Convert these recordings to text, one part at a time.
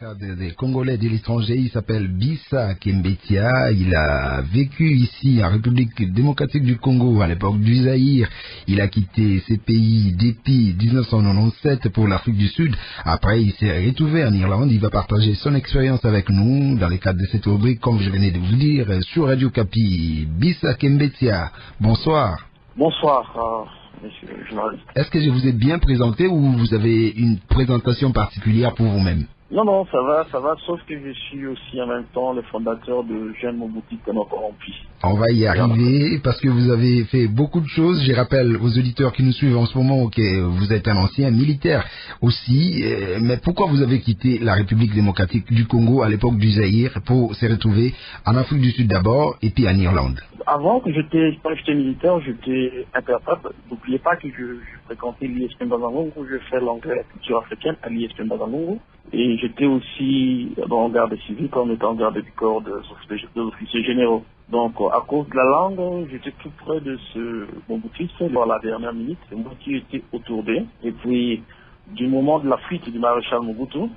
des Congolais de l'étranger, il s'appelle Bissa Kembetia. Il a vécu ici en République démocratique du Congo à l'époque du Zaïre. Il a quitté ses pays depuis 1997 pour l'Afrique du Sud. Après, il s'est retrouvé en Irlande. Il va partager son expérience avec nous dans le cadre de cette rubrique, comme je venais de vous dire, sur Radio Capi. Bissa Kembetia, bonsoir. Bonsoir. euh, monsieur le journaliste. Est-ce que je vous ai bien présenté ou vous avez une présentation particulière pour vous-même? Non, non, ça va, ça va, sauf que je suis aussi en même temps le fondateur de Mobutu Kono Corrompu. On va y arriver parce que vous avez fait beaucoup de choses. Je rappelle aux auditeurs qui nous suivent en ce moment que vous êtes un ancien militaire aussi. Euh, Mais pourquoi vous avez quitté la République démocratique du Congo à l'époque du Zaïre pour se retrouver en Afrique du Sud d'abord et puis en Irlande? Avant que j'étais, quand j'étais militaire, j'étais interprète. N'oubliez pas que je, je fréquentais l'ISP Mbazangongo, je fais l'anglais et la culture africaine à l'ISP Mbazangongo. Et j'étais aussi le garde civil comme étant garde du corps des des officiers généraux. Donc, à cause de la langue, j'étais tout près de ce Mobutisme dans la dernière minute. Moi qui étais autour d'eux. Et puis, du moment de la fuite du maréchal Mobutu,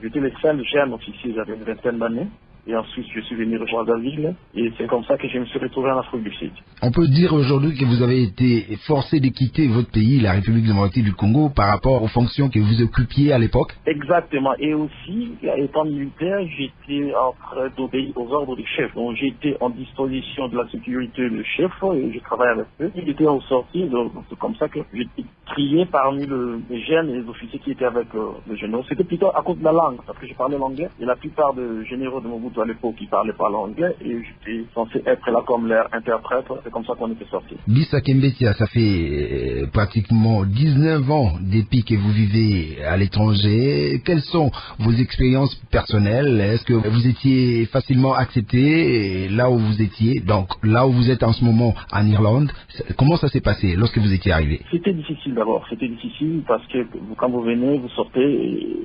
j'étais le seul jeune officier, j'avais une vingtaine d'années. Et ensuite, je suis venu rejoindre la ville. Et c'est comme ça que je me suis retrouvé en Afrique du Sud. On peut dire aujourd'hui que vous avez été forcé de quitter votre pays, la République démocratique du Congo, par rapport aux fonctions que vous occupiez à l'époque? Exactement. Et aussi, étant militaire, j'étais en train d'obéir aux ordres du chef. Donc, j'étais en disposition de la sécurité du chef et je travaillais avec eux. Il était au sorti, donc c'est comme ça que j'étais trié parmi le- les jeunes et les officiers qui étaient avec euh, les généraux. C'était plutôt à cause de la langue, parce que je parlais l'anglais. Et la plupart des généraux de Mobutu à l'époque, ils parlaient pas l'anglais et j'étais censé être là comme leur interprète. C'est comme ça qu'on était sortis. Bissa Kembetia, ça fait euh, pratiquement 19 ans depuis que vous vivez à l'étranger. Quelles sont vos expériences personnelles? Est-ce que vous étiez facilement accepté là où vous étiez Donc là où vous êtes en ce moment en Irlande, comment ça s'est passé lorsque vous étiez arrivé? C'était difficile d'abord, c'était difficile parce que vous- quand vous venez, vous sortez, et,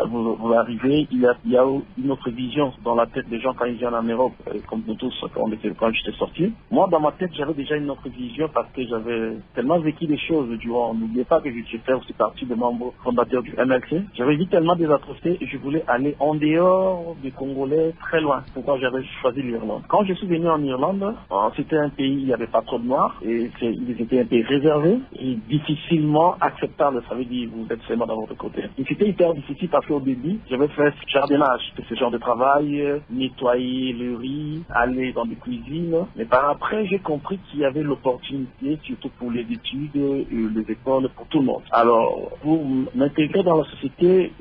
euh, vous, vous arrivez, il y, a, il y a une autre vision dans la tête des gens quand ils viennent en Europe, euh, comme nous tous quand, quand j'étais sorti. Moi, dans ma tête, j'avais déjà une autre vision parce que j'avais tellement vécu des choses durant, n'oubliez pas que fait aussi partie des membres fondateurs du MLC. J'avais vu tellement des atrocités et je voulais aller en dehors des Congolais, très loin. Pourquoi j'avais choisi l'Irlande. Quand je suis venu en Irlande, euh, c'était un pays, il n'y avait pas trop de noirs et c'est- étaient un pays réservé et difficilement acceptable. Ça veut dire vous êtes seulement dans votre côté. Et c'était hyper difficile parce qu'au début, j'avais fait jardinage, ce genre de travail, euh, nettoyer le riz, aller dans des cuisines. Mais par après, j'ai compris qu'il y avait l'opportunité, surtout pour les études, les écoles, pour tout le monde. Alors, pour m'intégrer dans la société,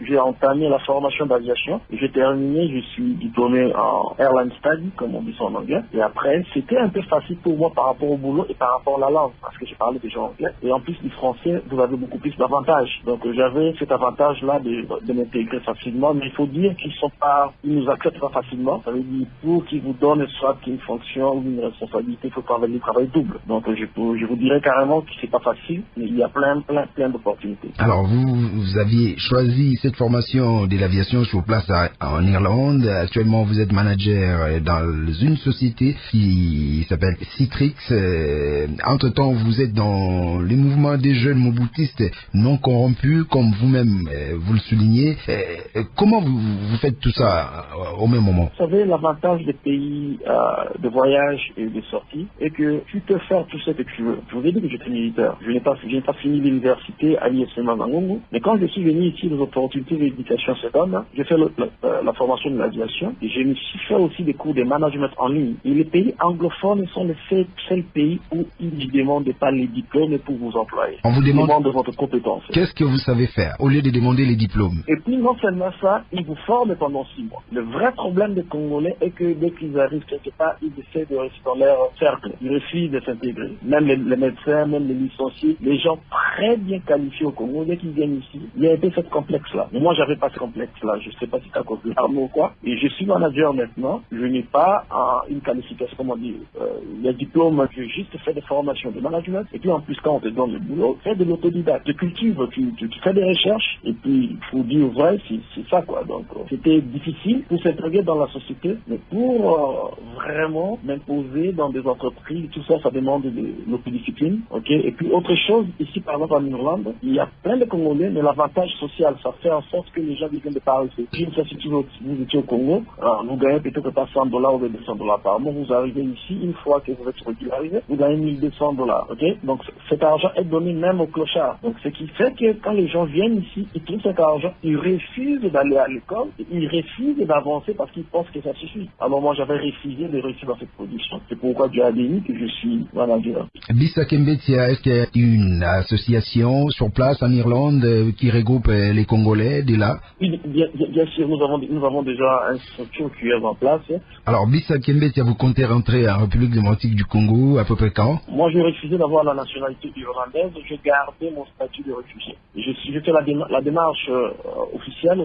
j'ai entamé la formation d'aviation. J'ai terminé, je suis diplômé en airline study, comme on dit ça en anglais. Et après, c'était un peu facile pour moi par rapport au boulot et par rapport à la langue, parce que je parlais déjà anglais. Et en plus du français, vous avez beaucoup plus d'avantages. Donc j'avais cet avantage-là de, de m'intégrer facilement, mais il faut dire qu'ils sont pas, ils nous acceptent pas facilement. Ça veut dire pour qu'ils vous donnent soit une fonction ou une responsabilité, il faut travailler le travail double. Donc je, peux- je vous dirais carrément que c'est pas facile, mais il y a plein, plein, plein d'opportunités. Alors vous, vous aviez choisi cette formation de l'aviation sur place à- en Irlande. Actuellement, vous êtes manager dans une société qui s'appelle Citrix. Euh, Entre-temps, vous êtes dans le mouvement des jeunes mobutistes non corrompus, comme vous-même euh, vous le soulignez. Euh, comment vous, vous faites tout ça au même moment Vous savez, l'avantage des pays euh, de voyage et de sortie est que tu peux faire tout ce que tu veux. Je vous ai dit que j'étais militaire. Je n'ai pas, pas fini l'université à l'ISM Mangongo. Mais quand je suis venu ici, les opportunités d'éducation se donnent. J'ai fait le- le- euh, la formation de l'aviation et suis fait aussi des cours de management en ligne. Et les pays anglophones sont les seuls, seuls pays où ils ne demandent pas les diplômes pour vous employer. On vous demande votre compétence. qu'est-ce que vous savez faire au lieu de demander les diplômes? Et puis non seulement ça, ils vous forment pendant six mois. Le vrai problème des Congolais est que dès qu'ils arrivent quelque part, ils essaient de rester dans leur cercle. Ils refusent de s'intégrer. Même les, médecins, même les licenciés, les gens très bien qualifiés au Congo, dès qu'ils viennent ici, il y a un peu ce complexe-là. Mais moi, j'avais pas ce complexe-là. Je sais pas si de l'arme ou quoi. Et je suis manager maintenant. Je n'ai pas euh, une qualification, comment dire, euh, le diplôme. J'ai juste fait des formations de management. Et puis en plus, quand on te donne le boulot, fais de l'autodidacte. Tu cultives, tu, fais des recherches. Et puis, il faut dire vrai, c'est ça quoi. Donc, euh, c'était difficile pour ces s'intégrer dans la société, mais pour euh, vraiment m'imposer dans des entreprises, tout ça, ça demande de l'autodiscipline, ok? Et puis autre chose, ici par exemple en Irlande, il y a plein de Congolais, mais l'avantage social, ça fait en sorte que les gens viennent de par ici. Si vous, vous étiez au Congo, alors, vous gagnez peut-être pas 100 dollars ou 200 dollars par mois, vous arrivez ici, une fois que vous êtes régularisé, vous gagnez 1200 dollars, ok? Donc cet argent est donné même aux clochards. Donc ce qui fait que quand les gens viennent ici, ils trouvent cet argent, ils refusent d'aller à l'école, ils refusent d'avancer parce qu'ils pensent que ça suffit. Alors moi j'avais refusé de réussir dans cette production. C'est pourquoi Dieu a béni que je suis manager. Bisa Kembetia, est-ce qu'il y a une association sur place en Irlande euh, qui regroupe euh, les Congolais de là? Oui, bien, bien, sûr, nous avons, nous avons déjà une structure qui est en place. Alors Bisa Kembetia, vous comptez rentrer en République démocratique du Congo à peu près quand? Moi j'ai refusé d'avoir la nationalité irlandaise, j'ai gardé mon statut de réfugié. Je, je fais la, la démarche euh, officielle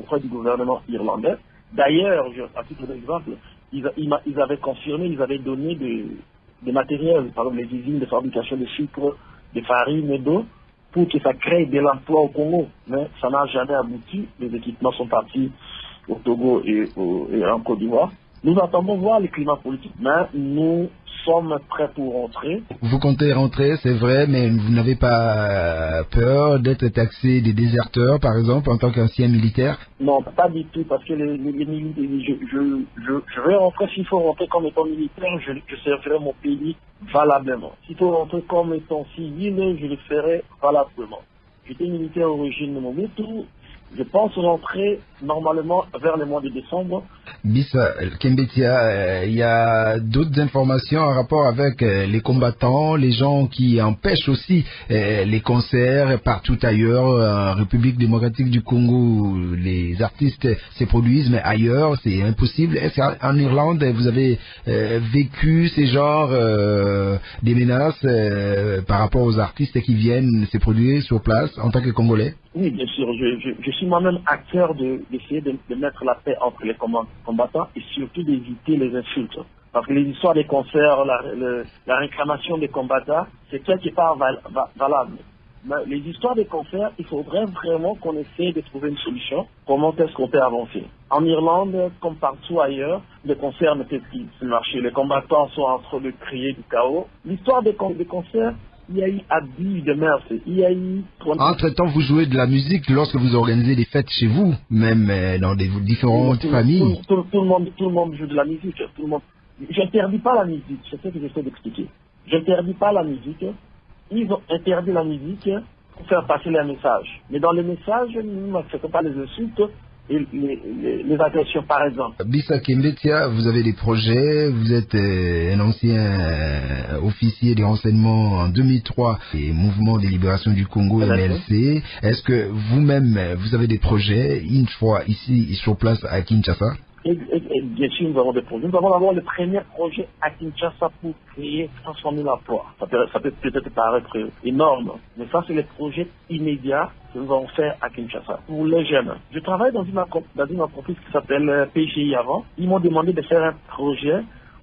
auprès du gouvernement irlandais. D'ailleurs, à titre d'exemple, ils, avaient confirmé, ils avaient donné des, matériels, par exemple les usines de fabrication de sucre, de farine et d'eau, pour que ça crée de l'emploi au Congo. Mais ça n'a jamais abouti. Les équipements sont partis au Togo et en Côte d'Ivoire. Nous attendons voir le climat politique, mais nous sommes prêts pour rentrer. Vous comptez rentrer, c'est vrai, mais vous n'avez pas peur d'être taxé des déserteurs, par exemple, en tant qu'ancien militaire? Non, pas du tout, parce que les, militaires, je, je, vais rentrer, s'il faut rentrer comme étant militaire, je, servirai mon pays valablement. S'il faut rentrer comme étant civil, je le ferai valablement. J'étais militaire au régime de Mobutu, je pense rentrer normalement vers le mois de décembre. Kembetia, euh, il y a d'autres informations en rapport avec euh, les combattants, les gens qui empêchent aussi euh, les concerts partout ailleurs, en République démocratique du Congo, les artistes se produisent, mais ailleurs c'est impossible. Est-ce qu'en Irlande vous avez vécu ces genres des menaces par rapport aux artistes qui viennent se produire sur place en tant que Congolais? Oui, bien sûr. Je, je, suis moi-même acteur d'essayer de, de, mettre la paix entre les combattants et surtout d'éviter les insultes. Parce que les histoires des concerts, la, la réclamation des combattants, c'est quelque part val, valable. Mais les histoires des concerts, il faudrait vraiment qu'on essaie de trouver une solution. Comment est-ce qu'on peut avancer? En Irlande, comme partout ailleurs, les concerts ne peuvent plus marcher. Les combattants sont en train de crier du chaos. L'histoire des, des concerts, il y a eu abus de mœurs, il y a eu... Entre-temps, vous jouez de la musique lorsque vous organisez des fêtes chez vous, même euh, dans des différentes familles. Tout, le monde, tout le monde joue de la musique. Tout le monde... J'interdis pas la musique, c'est ce que j'essaie d'expliquer. J'interdis pas la musique. Ils ont interdit la musique pour faire passer les messages. Mais dans les messages, nous n'acceptons pas les insultes, les, les, les, agressions, par exemple. Bisa Kimbetia, vous avez des projets, vous êtes euh, un ancien euh, officier des renseignements en 2003 et Mouvement de libération du Congo, MLC. Est-ce que vous-même, vous avez des projets, une fois ici, sur place à Kinshasa? Et, bien sûr, nous avons des projets. Nous avons d'abord le premier projet à Kinshasa pour créer 100 000 emplois. Ça peut, ça peut peut-être paraître énorme, mais ça, c'est le projet immédiat que nous allons faire à Kinshasa pour les jeunes. Je travaille dans une, dans une entreprise qui s'appelle euh, PGI avant. Ils m'ont demandé de faire un projet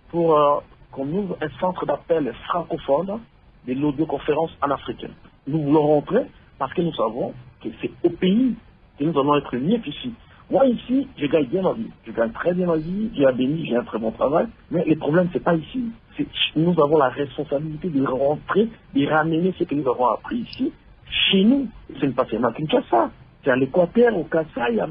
pour euh, qu'on ouvre un centre d'appel francophone de l'audioconférence en Afrique. Nous voulons rentrer parce que nous savons que c'est au pays que nous allons être mieux qu'ici. Moi, ici, je gagne bien ma vie. Je gagne très bien ma vie. Dieu a béni, j'ai un très bon travail. Mais le problème, c'est pas ici. Nous avons la responsabilité de rentrer, de ramener ce que nous avons appris ici, chez nous. Ce n'est pas seulement Kinshasa. C'est à l'Équateur, au Kassai, à.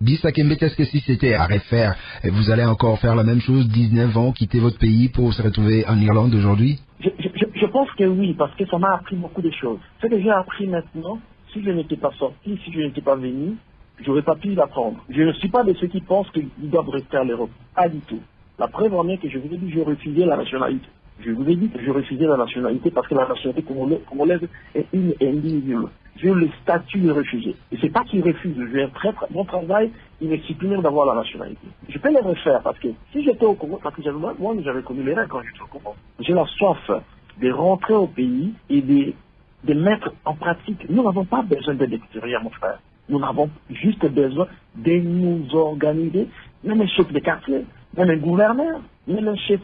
Bisa Kembet, est-ce que si c'était à refaire, vous allez encore faire la même chose, 19 ans, quitter votre pays pour se retrouver en Irlande aujourd'hui? Je, je, je, pense que oui, parce que ça m'a appris beaucoup de choses. Ce que j'ai appris maintenant, si je n'étais pas sorti, si je n'étais pas venu, j'aurais pas pu l'apprendre. Je ne suis pas de ceux qui pensent qu'ils doivent rester à l'Europe. Pas du tout. La preuve en est que je vous ai dit que je refusais la nationalité. Je vous ai dit que je refusais la nationalité parce que la nationalité congolaise est une indivisible. J'ai le statut de réfugié. Et c'est pas qu'ils refusent. J'ai un très, très bon travail, il m'excite même d'avoir la nationalité. Je peux les refaire parce que si j'étais au Congo, parce que moi j'avais connu les règles quand j'étais au Congo. J'ai la soif de rentrer au pays et de, de mettre en pratique. Nous n'avons pas besoin d'aide extérieure, mon frère. Nous avons juste besoin de nous organiser, même un chef de quartier, même un gouverneur, même un chef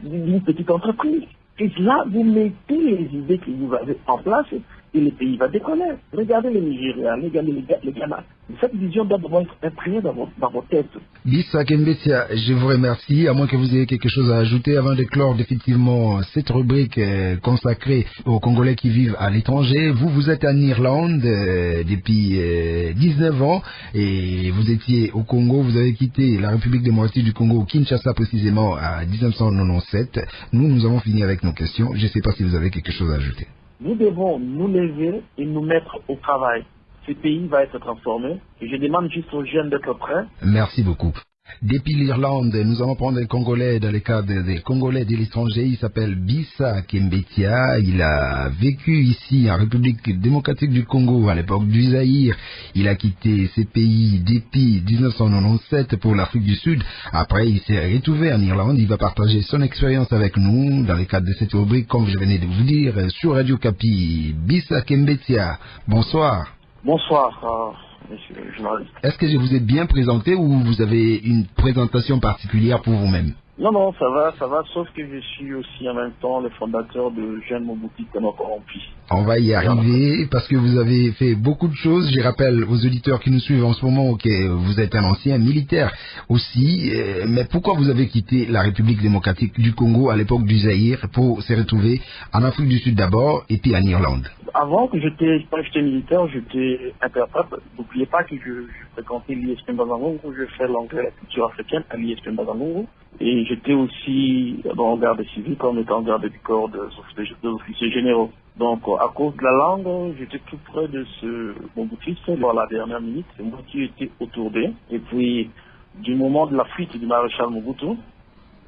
d'une petite entreprise. Et là, vous mettez les idées que vous avez en place et le pays va décoller. Regardez le Nigeria, regardez le Ghana. Cette vision doit être imprimée dans, dans vos têtes. Bissa Kembetia, je vous remercie, à moins que vous ayez quelque chose à ajouter avant de clore définitivement cette rubrique euh, consacrée aux Congolais qui vivent à l'étranger. Vous, vous êtes en Irlande euh, depuis euh, 19 ans et vous étiez au Congo, vous avez quitté la République démocratique du Congo, Kinshasa précisément, à 1997. Nous, nous avons fini avec nos questions. Je ne sais pas si vous avez quelque chose à ajouter. Nous devons nous lever et nous mettre au travail. Ce pays va être transformé. Je demande juste aux jeunes d'être prêts. Merci beaucoup. Depuis l'Irlande, nous allons prendre un Congolais dans le cadre des Congolais de l'étranger. Il s'appelle Bissa Kembetia. Il a vécu ici en République démocratique du Congo à l'époque du Zaïre. Il a quitté ces pays depuis 1997 pour l'Afrique du Sud. Après, il s'est retrouvé en Irlande. Il va partager son expérience avec nous dans le cadre de cette rubrique, comme je venais de vous dire, sur Radio Capi. Bissa Kembetia, bonsoir. Bonsoir. Est-ce que je vous ai bien présenté ou vous avez une présentation particulière pour vous-même Non, non, ça va, ça va, sauf que je suis aussi en même temps le fondateur de Jeunes Mobuti Kono Corrompi. On va y arriver parce que vous avez fait beaucoup de choses. Je rappelle aux auditeurs qui nous suivent en ce moment que vous êtes un ancien militaire aussi. Euh, Mais pourquoi vous avez quitté la République démocratique du Congo à l'époque du Zaïre pour se retrouver en Afrique du Sud d'abord et puis en Irlande? Avant que j'étais, militaire, j'étais interprète. N'oubliez pas que je, je fréquentais l'ISP Bazangongo, je fais l'anglais, la culture africaine à l'ISP Bazangongo. Et j'étais aussi dans le garde civil comme étant garde du corps officiers, des officiers généraux. Donc, à cause de la langue, j'étais tout près de ce bon boutiste. À la dernière minute, c'est moi qui étais autour d'eux. Et puis, du moment de la fuite du maréchal Mobutu,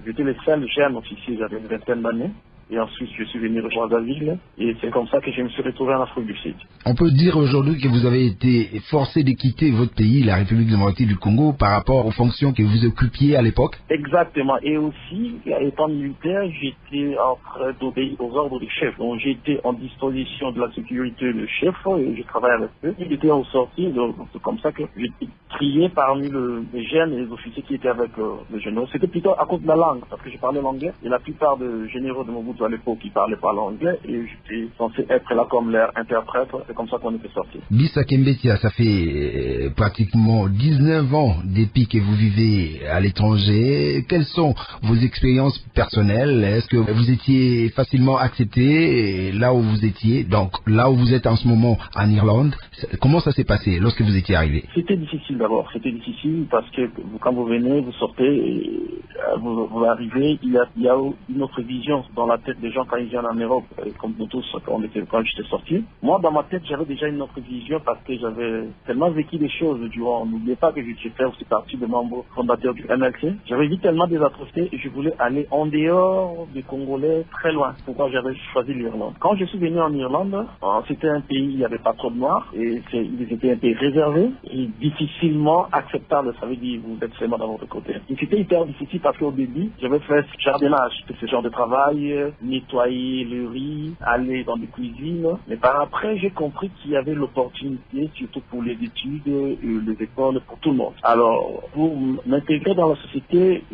j'étais le seul jeune officier, j'avais une vingtaine d'années. Et ensuite, je suis venu rejoindre Brazzaville. Et c'est comme ça que je me suis retrouvé en Afrique du Sud. On peut dire aujourd'hui que vous avez été forcé de quitter votre pays, la République démocratique du Congo, par rapport aux fonctions que vous occupiez à l'époque? Exactement. Et aussi, étant militaire, j'étais en train d'obéir aux ordres du chef. Donc, j'étais en disposition de la sécurité du chef et je travaillais avec eux. Il était au sorti, donc c'est comme ça que j'étais trié parmi le- les jeunes et les officiers qui étaient avec euh, les généraux. C'était plutôt à cause de la langue, parce que je parlais l'anglais. Et la plupart des généraux de À l'époque, ils parlaient pas l'anglais et j'étais censé être là comme leur interprète. C'est comme ça qu'on était sortis. Bissa Kembetia, ça fait euh, pratiquement 19 ans depuis que vous vivez à l'étranger. Quelles sont vos expériences personnelles? Est-ce que vous étiez facilement accepté là où vous étiez Donc là où vous êtes en ce moment en Irlande, comment ça s'est passé lorsque vous étiez arrivé? C'était difficile d'abord. C'était difficile parce que quand vous venez, vous sortez, et, euh, vous, vous arrivez, il y, a, il y a une autre vision dans la tête des gens quand ils viennent en Europe, euh, comme nous tous quand, j'étais sorti. Moi, dans ma tête, j'avais déjà une autre vision parce que j'avais tellement vécu des choses durant. N'oubliez pas que fait aussi partie de membres fondateurs du MLC. J'avais vu tellement des atrocités et je voulais aller en dehors des Congolais, très loin. Pourquoi j'avais choisi l'Irlande Quand je suis venu en Irlande, euh, c'était un pays, il n'y avait pas trop de noirs et ils étaient un pays réservé et difficilement acceptable. Ça veut dire vous êtes seulement dans votre côté. Et c'était hyper difficile parce qu'au début, j'avais fait ce jardinage, ce genre de travail, euh, nettoyer le riz, aller dans des cuisines. Mais par après, j'ai compris qu'il y avait l'opportunité, surtout pour les études, les écoles, pour tout le monde. Alors, pour m'intégrer dans la société,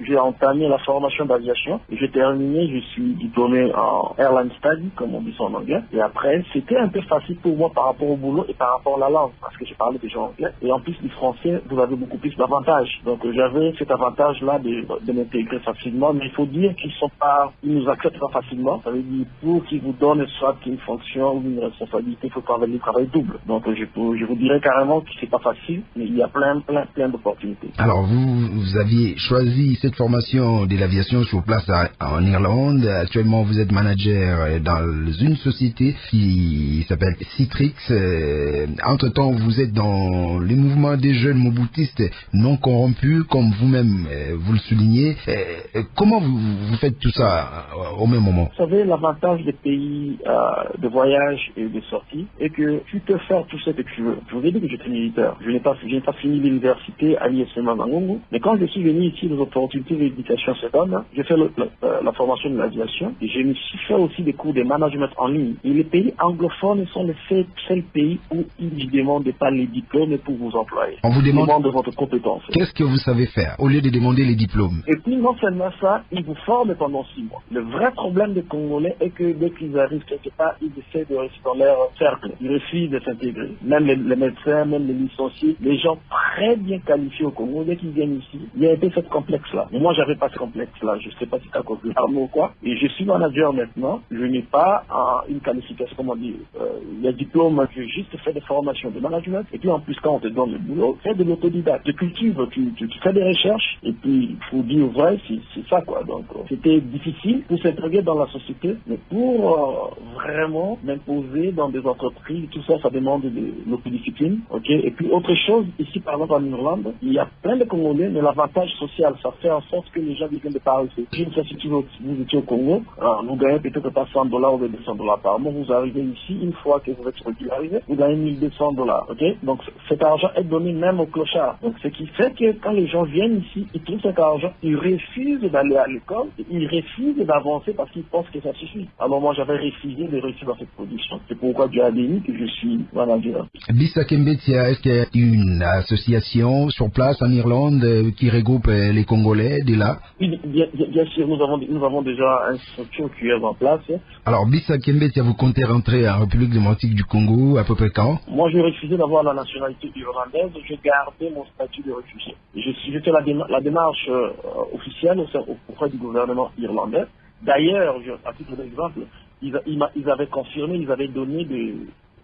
j'ai entamé la formation d'aviation. J'ai terminé, je suis diplômé en airline study, comme on dit en anglais. Et après, c'était un peu facile pour moi par rapport au boulot et par rapport à la langue, parce que je parlais déjà anglais. Et en plus du français, vous avez beaucoup plus d'avantages. Donc, j'avais cet avantage-là de, de m'intégrer facilement. Mais il faut dire qu'ils sont pas, ils nous acceptent pas facilement. Ça veut dire, pour qu'ils vous donnent soit une fonction ou une responsabilité, il faut travailler, travailler double. Donc, je, peux- je vous dirais carrément que c'est pas facile, mais il y a plein, plein, plein d'opportunités. Alors vous, vous aviez choisi cette formation de l'aviation sur place en Irlande. Actuellement, vous êtes manager dans une société qui s'appelle Citrix. Euh, Entre-temps, vous êtes dans le mouvement des jeunes mobutistes non corrompus, comme vous-même euh, vous le soulignez. Euh, comment vous, vous faites tout ça au même moment Vous savez, l'avantage des pays euh, de voyage et de sortie est que tu peux faire tout ce que tu veux. Je vous ai dit que j'étais militaire. Je n'ai pas, fini l'université à l'ISM Mazangongo. Mais quand je suis venu ici, les opportunités d'éducation se donnent. J'ai fait le- le- euh, la formation de l'aviation et je me suis fait aussi des cours de management en ligne. Et les pays anglophones sont les seuls, seuls pays où ils ne demandent pas les diplômes pour vous employer. On vous demande votre compétence. qu'est-ce que vous savez faire au lieu de demander les diplômes? Et puis non seulement ça, ils vous forment pendant six mois. Le vrai vrai problème des Congolais est que dès qu'ils arrivent quelque part, ils essaient de rester dans leur cercle. Ils refusent de s'intégrer. Même les, médecins, même les licenciés, les gens très bien qualifiés au Congo, dès qu'ils viennent ici, il y a un peu ce complexe-là. Moi, j'avais pas ce complexe-là. Je sais pas si c'est à cause de l'arme ou quoi. Et je suis manager maintenant. Je n'ai pas euh, une qualification, comment dire, euh, le diplôme. Je juste fait des formations de management. Et puis, en plus, quand on te donne le boulot, fais de l'autodidacte. Tu cultives, tu, tu, tu, fais des recherches. Et puis, il faut dire vrai, c'est ça, quoi. Donc, euh, c'était difficile pour dans la société. Mais pour euh, vraiment m'imposer dans des entreprises, tout ça, ça demande de l'autodiscipline. OK? Et puis, autre chose, ici, par exemple, en Irlande, il y a plein de Congolais, mais l'avantage social, ça fait en sorte que les gens viennent de Paris. Je ne sais si vous, vous étiez au Congo, alors, vous gagnez peut-être pas 100 dollars ou 200 dollars par mois. Vous arrivez ici, une fois que vous êtes régularisé, vous gagnez 1200 dollars. OK? Donc, cet argent est donné même aux clochards. Donc, ce qui fait que quand les gens viennent ici, ils trouvent cet argent, ils refusent d'aller à l'école, ils refusent d'avancer parce qu'ils pensent que ça suffit. Alors, moi, j'avais refusé de réussir dans cette position. C'est pourquoi Dieu a béni que je suis manager. Bisa Kembetia, est-ce qu'il y a une association sur place en Irlande euh, qui regroupe euh, les Congolais de là? Oui, bien, sûr, nous avons, nous avons déjà une structure qui est en place. Alors, Bisa Kembetia, vous comptez rentrer en République démocratique du Congo à peu près quand? Moi, j'ai refusé d'avoir la nationalité irlandaise. J'ai gardé mon statut de réfugié. Je, je fais la, déma la démarche euh, officielle auprès du gouvernement irlandais. D'ailleurs, à titre d'exemple, ils, ils, avaient confirmé, ils avaient donné des,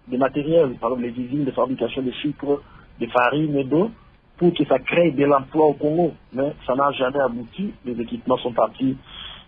des matériels, par exemple les usines de fabrication de sucre, de farine et d'eau, pour que ça crée de l'emploi au Congo. Mais ça n'a jamais abouti. Les équipements sont partis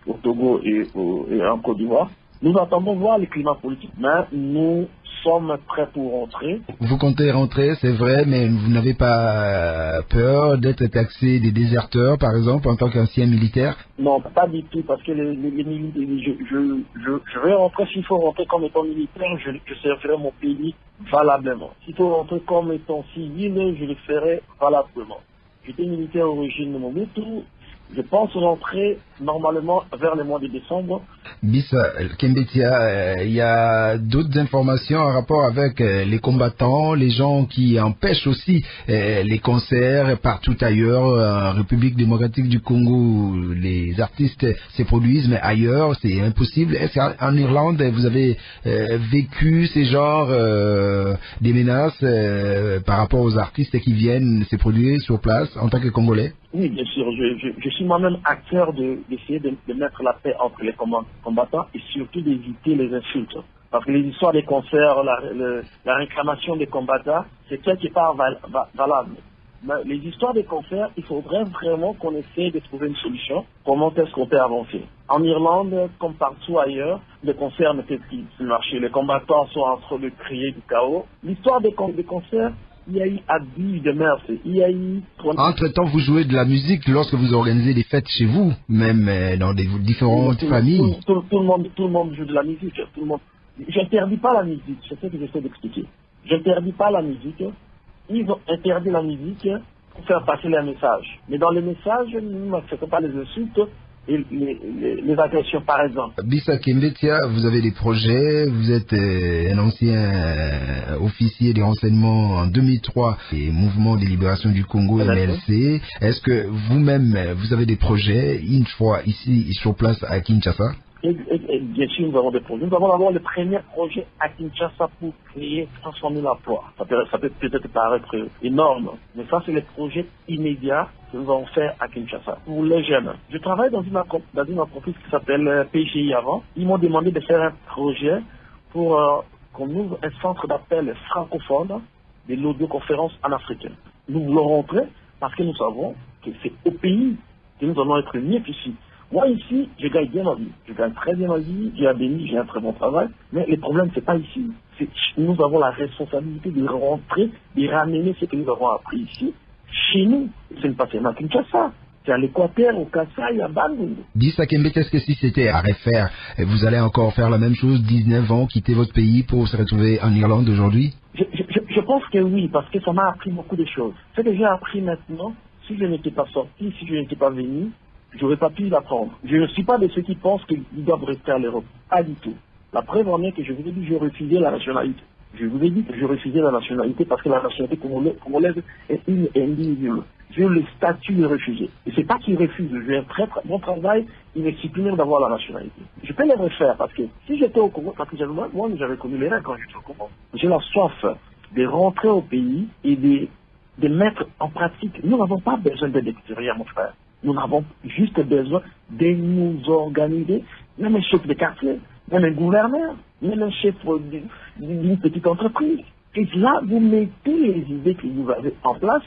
au Togo et, au, et en Côte d'Ivoire. Nous attendons voir le climat politique, mais nous sommes prêts pour rentrer. Vous comptez rentrer, c'est vrai, mais vous n'avez pas peur d'être taxé des déserteurs, par exemple, en tant qu'ancien militaire? Non, pas du tout, parce que les, les, je, je, je, je, vais rentrer, s'il faut rentrer comme étant militaire, je, je servirai mon pays valablement. S'il faut rentrer comme étant civil, je le ferai valablement. J'étais militaire au régime de Mobutu, je pense rentrer normalement vers le mois de décembre. Bisa Kembetia, il euh, y a d'autres informations en rapport avec euh, les combattants, les gens qui empêchent aussi euh, les concerts partout ailleurs, en République démocratique du Congo, les artistes se produisent, mais ailleurs, c'est impossible. Est-ce qu'en Irlande, vous avez vécu ces genres des menaces par rapport aux artistes qui viennent se produire sur place en tant que Congolais? Oui, bien sûr. Je, je, je suis moi-même acteur de, de, de, mettre la paix entre les combattants et surtout d'éviter les insultes. Parce que les histoires des concerts, la, réclamation des combattants, c'est quelque part val, val, valable. Mais les histoires des concerts, il faudrait vraiment qu'on essaie de trouver une solution. Comment est-ce qu'on peut avancer En Irlande, comme partout ailleurs, les concerts ne peuvent plus marcher. Les combattants sont en train de créer du chaos. L'histoire des, des concerts, il y a eu abus de mœurs, il y a eu... Entre-temps, vous jouez de la musique lorsque vous organisez des fêtes chez vous, même euh, dans des différentes tout, familles. Tout, tout, tout, le monde, tout le monde joue de la musique. Tout le monde... J'interdis pas la musique, c'est ce que j'essaie d'expliquer. J'interdis pas la musique. Ils ont interdit la musique pour faire passer les messages. Mais dans les messages, nous n'acceptons pas les insultes, les, les, les, agressions, par exemple. Bisa Kimbetia, vous avez des projets, vous êtes euh, un ancien euh, officier des renseignements en 2003 et Mouvement de libération du Congo, MLC. Est-ce que vous-même, vous avez des projets, une fois ici, sur place à Kinshasa? Et, bien sûr, nous avons des projets. Nous avons d'abord le premier projet à Kinshasa pour créer 160 000 emplois. Ça peut, peut-être paraître énorme, mais ça, c'est le projet immédiat que nous allons faire à Kinshasa pour les jeunes. Je travaille dans une, entreprise qui s'appelle PGI avant. Ils m'ont demandé de faire un projet pour euh, qu'on ouvre un centre d'appel francophone de l'audioconférence en Afrique. Nous voulons rentrer parce que nous savons que c'est au pays que nous allons être mieux qu'ici. Moi, ici, je gagne bien ma vie. Je gagne très bien ma vie, j'ai un béni, j'ai un très bon travail. Mais le problème, c'est pas ici. Nous avons la responsabilité de rentrer, de ramener ce que nous avons appris ici, chez nous. Ce n'est pas seulement Kinshasa. C'est à l'Équateur, au Kassai, à Bandung. Dis à Kembe, est-ce que si c'était à refaire, vous allez encore faire la même chose, 19 ans, quitter votre pays pour se retrouver en Irlande aujourd'hui? Je, je, je pense que oui, parce que ça m'a appris beaucoup de choses. Ce que j'ai appris maintenant, si je n'étais pas sorti, si je n'étais pas venu, j'aurais pas pu l'apprendre. Je ne suis pas de ceux qui pensent qu'ils doivent rester à l'Europe. Pas du tout. La preuve en est que je vous ai dit que je refusais la nationalité. Je vous ai dit que je refusais la nationalité parce que la nationalité congolaise est une individuelle. sur le statut de réfugié. Et c'est pas qu'ils refusent. Je vais très, mon travail, supprimer d'avoir la nationalité. Je peux les refaire parce que si j'étais au Congo, parce que j'avais, moi, j'avais connu les règles quand j'étais au Congo. J'ai la soif de rentrer au pays et de, de mettre en pratique. Nous n'avons pas besoin d'aide extérieure, mon frère. Nous avons juste besoin de nous organiser, même un chef de quartier, même un gouverneur, même un chef d'une petite entreprise. Et là, vous mettez les idées que vous avez en place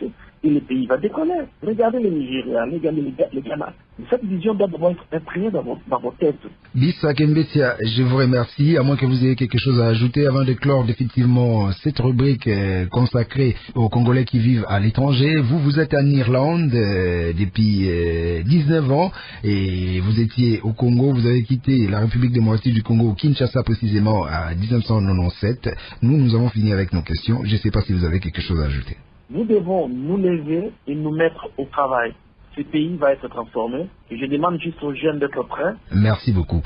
et le pays va décoller. Regardez les Nigériens, regardez les Ghana. Cette vision doit d'abord être imprimée dans, vos, têtes. Bissa Kembetia, je vous remercie. À moins que vous ayez quelque chose à ajouter avant de clore définitivement cette rubrique euh, consacrée aux Congolais qui vivent à l'étranger. Vous, vous êtes en Irlande euh, depuis 19 euh, ans et vous étiez au Congo. Vous avez quitté la République démocratique du Congo, Kinshasa précisément, à 1997. Nous, nous avons fini avec nos questions. Je ne sais pas si vous avez quelque chose à ajouter. Nous devons nous lever et nous mettre au travail. Ce pays va être transformé je demande juste aux jeunes d'être prêts. Merci beaucoup.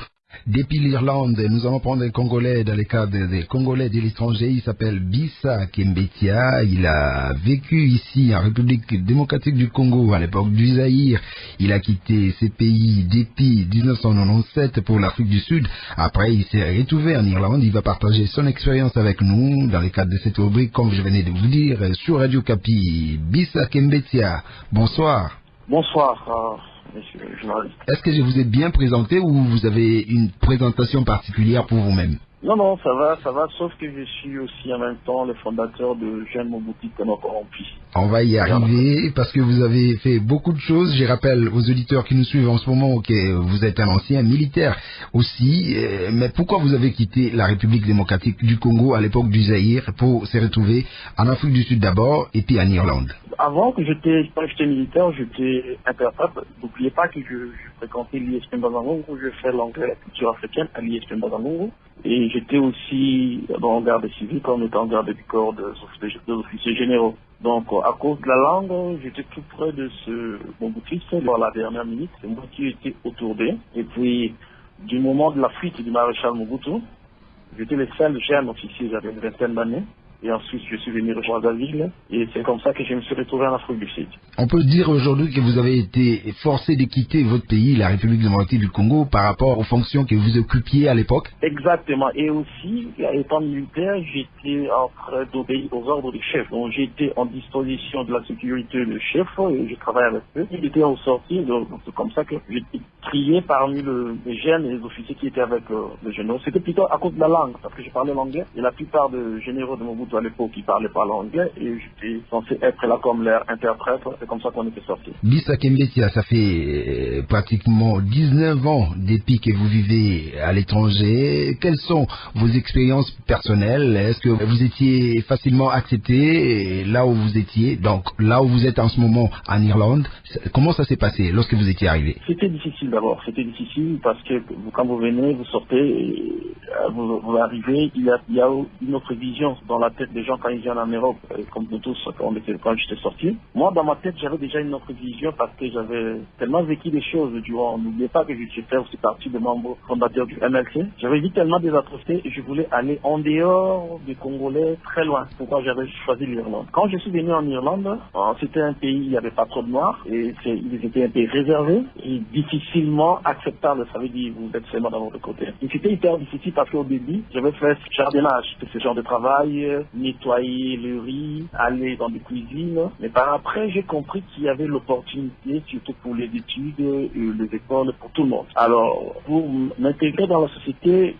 Depuis l'Irlande, nous allons prendre un Congolais dans le cadre des Congolais de l'étranger. Il s'appelle Bissa Kembetia. Il a vécu ici en République démocratique du Congo à l'époque du Zaïre. Il a quitté ses pays depuis 1997 pour l'Afrique du Sud. Après, il s'est retrouvé en Irlande. Il va partager son expérience avec nous dans le cadre de cette rubrique, comme je venais de vous dire, sur Radio Capi. Bissa Kembetia, bonsoir. Bonsoir. Est-ce que je vous ai bien présenté ou vous avez une présentation particulière pour vous-même? Non, non, ça va, ça va, sauf que je suis aussi en même temps le fondateur de Jeune Mobuti Kono Corrompi. On va y arriver parce que vous avez fait beaucoup de choses. Je rappelle aux auditeurs qui nous suivent en ce moment que vous êtes un ancien militaire aussi. Euh, mais pourquoi vous avez quitté la République démocratique du Congo à l'époque du Zaïre pour se retrouver en Afrique du Sud d'abord et puis en Irlande? Avant que j'étais, militaire, j'étais interprète. N'oubliez pas que je, je fréquentais l'ISP Bazangongo, je fais l'anglais, la culture africaine à l'ISP Bazangongo. Et j'étais aussi en garde civile comme étant garde du corps des officiers généraux. Donc, à cause de la langue, j'étais tout près de ce Mobutu. Dans la dernière minute, c'est moi qui étais. Et puis, du moment de la fuite du maréchal Mobutu, j'étais le seul jeune officier, j'avais une vingtaine d'années. Et ensuite, je suis venu rejoindre la ville. Et c'est comme ça que je me suis retrouvé en Afrique du Sud. On peut dire aujourd'hui que vous avez été forcé de quitter votre pays, la République démocratique du Congo, par rapport aux fonctions que vous occupiez à l'époque? Exactement. Et aussi, étant militaire, j'étais en train d'obéir aux ordres du chef. Donc, j'étais en disposition de la sécurité du chef et je travaillais avec eux. Il était au sorti, donc c'est comme ça que j'étais trié parmi les jeunes et les officiers qui étaient avec euh, les généraux. C'était plutôt à cause de la langue, parce que je parlais l'anglais. Et la plupart des généraux de Mobutu à l'époque, ils parlaient pas l'anglais et j'étais censé être là comme leur interprète. C'est comme ça qu'on était sortis. Bisa Kembetia, ça fait euh, pratiquement 19 ans depuis que vous vivez à l'étranger. Quelles sont vos expériences personnelles? Est-ce que vous étiez facilement accepté là où vous étiez Donc là où vous êtes en ce moment en Irlande, comment ça s'est passé lorsque vous étiez arrivé? C'était difficile d'abord. C'était difficile parce que quand vous venez, vous sortez, euh, vous, arrivez, il y, a, il y a une autre vision dans la tête des gens quand ils viennent en Europe, comme nous tous quand, quand j'étais sorti. Moi, dans ma tête, j'avais déjà une autre vision parce que j'avais tellement vécu des choses durant. N'oubliez pas que je fait aussi partie des membres fondateurs du MLC. J'avais vu tellement des atrocités et je voulais aller en dehors des Congolais, très loin. Pourquoi j'avais choisi l'Irlande? Quand je suis venu en Irlande, euh, c'était un pays, il n'y avait pas trop de noirs et ils étaient un pays réservé et difficilement acceptable. Ça veut dire vous êtes seulement dans votre côté. Et c'était hyper difficile parce qu'au début, j'avais fait jardinage, ce genre de travail, nettoyer le riz, aller dans des cuisines. Mais par après, j'ai compris qu'il y avait l'opportunité, surtout pour les études les écoles, pour tout le monde. Alors, pour m'intégrer dans la société,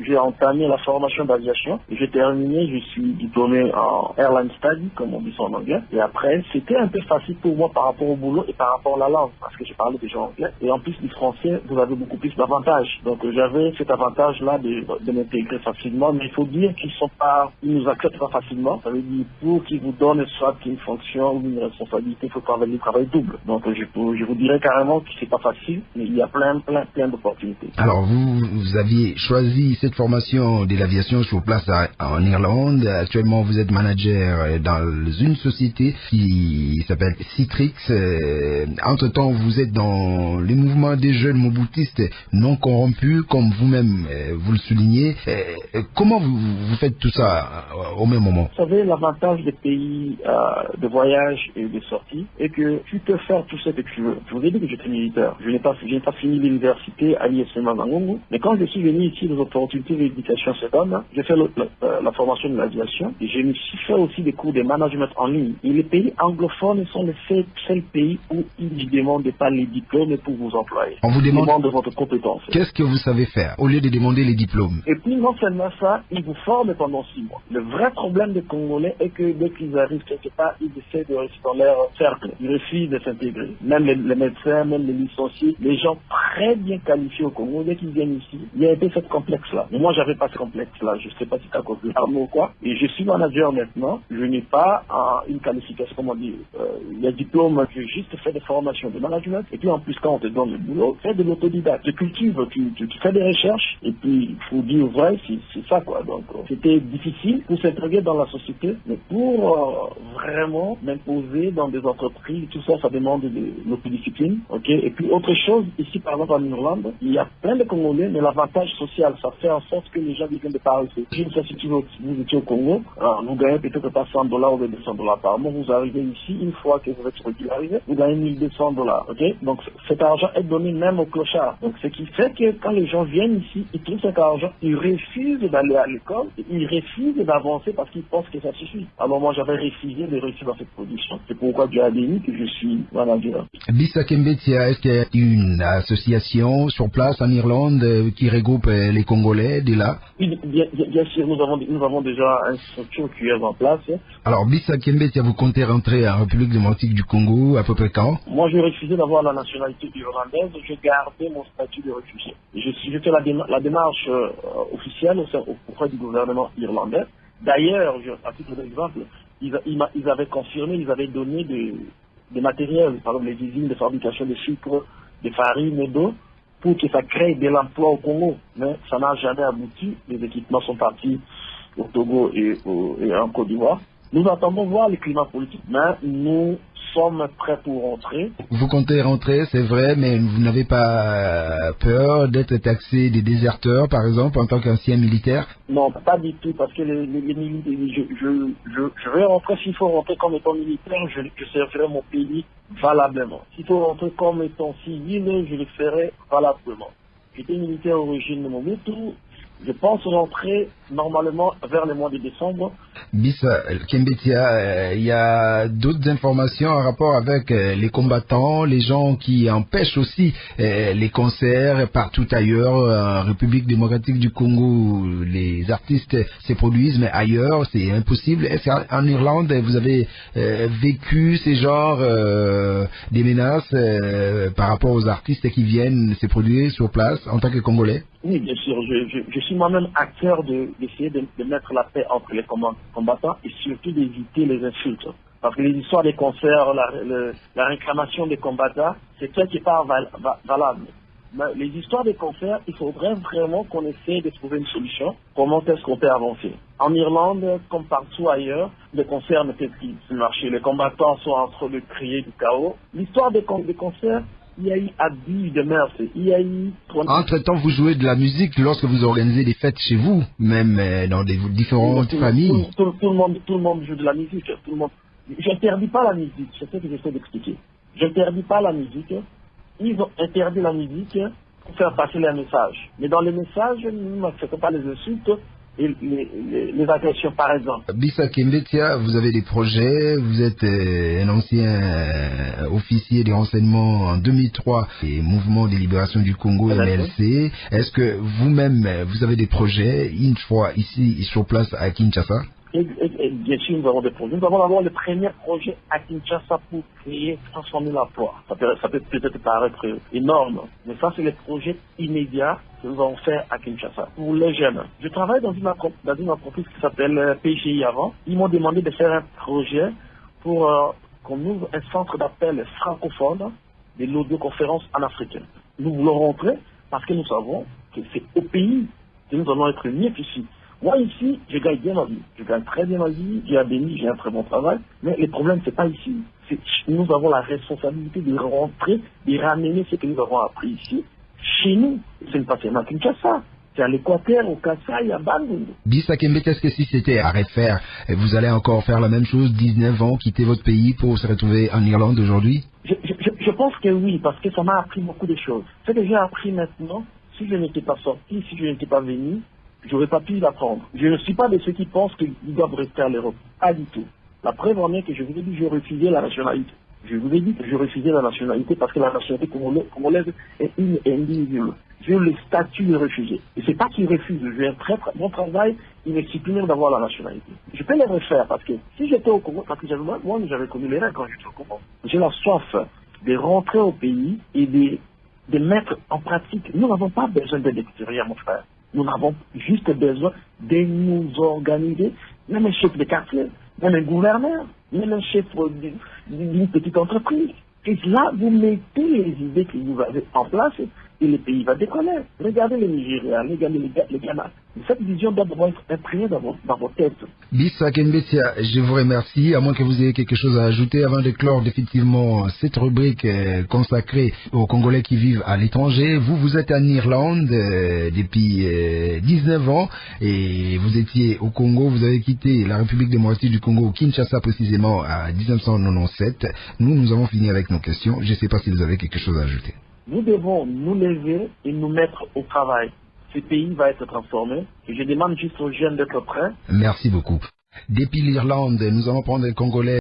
j'ai entamé la formation d'aviation. J'ai terminé, je suis diplômé en Airline Study, comme on dit en anglais. Et après, c'était un peu facile pour moi par rapport au boulot et par rapport à la langue, parce que je parlais déjà anglais. Et en plus du français, vous avez beaucoup plus d'avantages. Donc j'avais cet avantage-là de, de m'intégrer facilement, mais il faut dire qu'ils sont pas, ils nous acceptent pas facilement. Ça veut dire pour qu'ils vous donnent soit une fonction ou une responsabilité, il faut travailler le travail double. Donc je, je vous dirais carrément que c'est pas facile, mais il y a plein, plein, plein d'opportunités. Alors vous, vous aviez choisi cette formation de l'aviation sur place en Irlande. Actuellement, vous êtes manager dans une société qui s'appelle Citrix. Euh, entre-temps, vous êtes dans les mouvements des jeunes moboutistes non corrompus, comme vous-même euh, vous le soulignez. Euh, comment vous, vous faites tout ça au même moment Vous savez, l'avantage des pays euh, de voyage et de sortie est que tu peux faire tout ce que tu veux. Je vous ai dit que j'étais militaire. Je n'ai pas, pas fini l'université à l'ISM Mangongo, mais quand je suis venu ici, les opportunités d'éducation se donnent. J'ai fait le- le- euh, la formation de l'aviation et suis fait aussi des cours de management en ligne. Et les pays anglophones sont les seuls, seuls pays où ils ne demandent pas les diplômes pour vous employer. On vous demande demandent votre compétence. qu'est-ce que vous savez faire au lieu de demander les diplômes? Et puis non seulement ça, ils vous forment pendant six mois. Le vrai problème des Congolais est que dès qu'ils arrivent quelque part, ils essaient de rester dans leur cercle. Ils refusent de s'intégrer. Même les, médecins, même les licenciés, les gens très bien qualifiés au Congo, dès qu'ils viennent ici, il y a un peu ce complexe-là. Mais moi, j'avais pas ce complexe-là. Je sais pas si c'est à cause de l'arme ou quoi. Et je suis manager maintenant. Je n'ai pas euh, une qualification, comment dire, euh, a diplôme, j'ai juste fait des formations de management. Et puis en plus, quand on te donne le boulot, fais de l'autodidacte. Tu cultives, tu, fais des recherches. Et puis, il faut dire vrai, c'est ça quoi. Donc, euh, c'était difficile pour s'intégrer dans la société. Mais pour euh, vraiment m'imposer dans des entreprises, tout ça, ça demande de l'autodiscipline. ok? Et puis, autre chose, ici par exemple en Irlande, il y a plein de Congolais, mais l'avantage social, ça fait en sorte que les gens viennent de par ici. Je ne sais si vous étiez au Congo, alors, vous gagnez peut-être pas 100 dollars ou 200 dollars par mois. Vous arrivez ici, une fois que vous êtes régularisé, vous gagnez 1200 dollars. ok? Donc, cet argent est donné même aux clochards. Donc, ce qui fait que quand les gens viennent ici, ils trouvent cet argent, ils refusent d'aller à l'école, ils refusent d'avancer parce qu'ils pensent que ça suffit. Alors, moi, j'avais refusé de réussir dans cette position. C'est pourquoi Dieu a béni que je suis manager. Bisa Kembetia, est-ce qu'il y a une association sur place en Irlande euh, qui regroupe euh, les Congolais de là? Oui, Bien, sûr, nous avons, nous avons déjà une structure qui est en place. Alors Bisa Kembetia, vous comptez rentrer en République démocratique du Congo à peu près quand? Moi, j'ai refusé d'avoir la nationalité irlandaise. J'ai gardé mon statut de réfugié. Je, suis- je la, déma- la démarche euh, officielle auprès du gouvernement irlandais. D'ailleurs, à titre d'exemple, ils, avaient confirmé, ils avaient donné des, matériels, par exemple les usines de fabrication de sucre, de farine et d'eau, pour que ça crée de l'emploi au Congo. Mais ça n'a jamais abouti. Les équipements sont partis au Togo et en Côte d'Ivoire. Nous attendons voir le climat politique, mais nous sommes prêts pour rentrer. Vous comptez rentrer, c'est vrai, mais vous n'avez pas euh, peur d'être taxé des déserteurs, par exemple, en tant qu'ancien militaire? Non, pas du tout, parce que les, les, les militaires, je, je, je, je vais rentrer, s'il faut rentrer comme étant militaire, je, servirai mon pays valablement. S'il faut rentrer comme étant civil, je le ferai valablement. J'étais militaire au régime de Mobutu, je pense rentrer normalement vers le mois de décembre. Bisa Kembetia, euh, il y a d'autres informations en rapport avec euh, les combattants, les gens qui empêchent aussi euh, les concerts partout ailleurs, en République démocratique du Congo, les artistes se produisent, mais ailleurs c'est impossible. Est-ce qu'en Irlande vous avez euh, vécu ces genres euh, des menaces euh, par rapport aux artistes qui viennent se produire sur place en tant que Congolais? Oui, bien sûr, je, suis moi-même acteur de- d'essayer de, de mettre la paix entre les combat- combattants et surtout d'éviter les insultes. Parce que les histoires des concerts, la, la réclamation des combattants, c'est n'est pas val- va- valable. Mais les histoires des concerts, il faudrait vraiment qu'on essaie de trouver une solution. Comment est-ce qu'on peut avancer? En Irlande, comme partout ailleurs, les concerts ne peuvent plus marcher. Les combattants sont en train de crier du chaos. L'histoire des, des concerts, il y a eu abus de mœurs. Il y a eu... Entre-temps, vous jouez de la musique lorsque vous organisez des fêtes chez vous, même euh, dans des différentes tout, familles. Tout, tout- tout le monde, tout le monde joue de la musique. Tout le monde. J'interdis pas la musique. C'est ce que j'essaie d'expliquer. J'interdis pas la musique. Ils ont interdit la musique pour faire passer les messages. Mais dans les messages, nous n'acceptons pas les insultes les, les- les agressions, par exemple. Bisa Kembetia, vous avez des projets, vous êtes euh, un ancien euh, officier des renseignements en 2003 et Mouvement de libération du Congo. MLC. Est-ce que vous-même, euh, vous avez des projets, une fois ici sur place à Kinshasa? Et, bien sûr, nous avons des projets. Nous avons d'abord le premier projet à Kinshasa pour créer, transformer l'emploi. Ça peut, ça peut peut-être paraître énorme, mais ça, c'est le projet immédiat que nous allons faire à Kinshasa pour les jeunes. Je travaille dans une, dans une entreprise qui s'appelle euh, PGI avant. Ils m'ont demandé de faire un projet pour euh, qu'on ouvre un centre d'appel francophone de l'audioconférence en Afrique. Nous voulons rentrer parce que nous savons que c'est au pays que nous allons être mieux qu'ici. Moi ici, je gagne bien ma vie. Je gagne très bien ma vie, j'ai un béni, j'ai un très bon travail. Mais le problème, c'est pas ici. C'est nous avons la responsabilité de rentrer, de ramener ce que nous avons appris ici, chez nous. Ce n'est pas seulement Kinshasa, c'est à l'Équateur, au Kassai, à Bandung. Bisa Kembet, est-ce que si c'était à refaire, vous allez encore faire la même chose, 19 ans, quitter votre pays pour se retrouver en Irlande aujourd'hui? Je, je, je, pense que oui, parce que ça m'a appris beaucoup de choses. Ce que j'ai appris maintenant, si je n'étais pas sorti, si je n'étais pas venu, j'aurais pas pu l'apprendre. Je ne suis pas de ceux qui pensent qu'ils doivent rester à l'Europe. Pas du tout. La preuve en est que je vous ai dit que je refusais la nationalité. Je vous ai dit que je refusais la nationalité parce que la nationalité congolaise est une individuelle. J'ai le statut de réfugié. Et c'est pas qu'ils refusent. Je vais très, mon travail, il est supprimer d'avoir la nationalité. Je peux les refaire parce que si j'étais au Congo, parce que moi, j'avais connu les règles quand j'étais au Congo. J'ai la soif de rentrer au pays et de, mettre en pratique. Nous n'avons pas besoin de l'extérieur, mon frère. Nous avons juste besoin de nous organiser, même un chef de quartier, même un gouverneur, même un chef d'une petite entreprise. Et là, vous mettez les idées que vous avez en place et le pays va décoller. Regardez le Nigeria, regardez le Ghana. Cette vision doit être imprimée dans, dans vos têtes. Bissa Kembetia, je vous remercie, à moins que vous ayez quelque chose à ajouter avant de clore définitivement cette rubrique euh, consacrée aux Congolais qui vivent à l'étranger. Vous, vous êtes en Irlande euh, depuis euh, 19 ans et vous étiez au Congo, vous avez quitté la République démocratique du Congo, Kinshasa précisément, à 1997. Nous, nous avons fini avec nos questions. Je ne sais pas si vous avez quelque chose à ajouter. Nous devons nous lever et nous mettre au travail. Ce pays va être transformé. Je demande juste aux jeunes d'être prêts. Merci beaucoup. Depuis l'Irlande, nous allons prendre les Congolais.